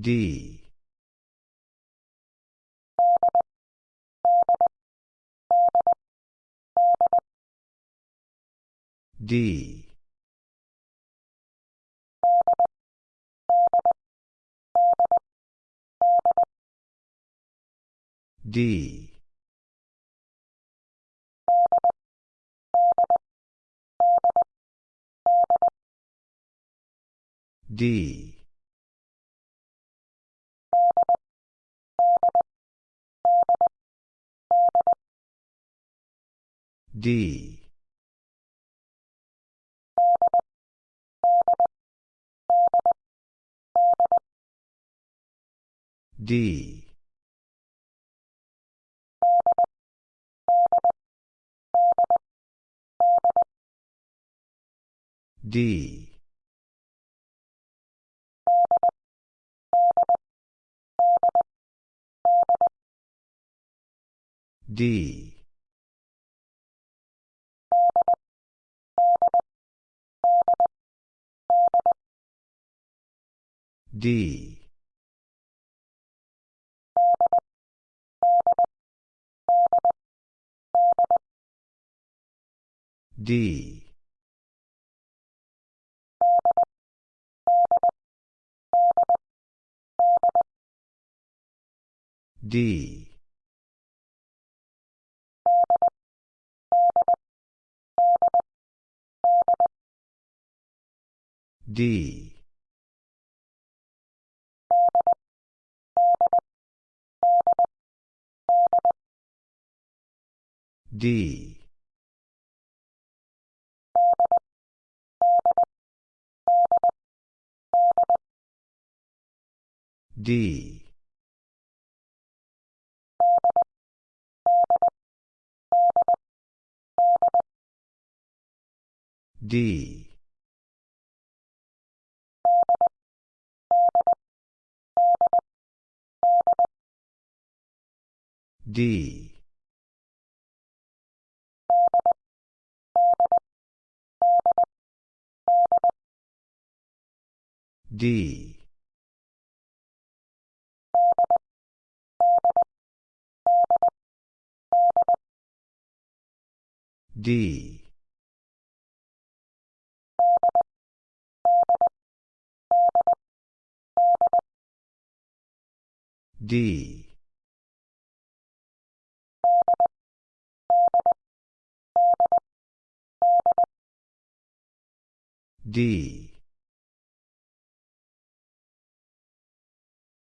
D. D. D. D. D. D. D. D. D. D. D. D. D. D. D. D. D. D. D. D.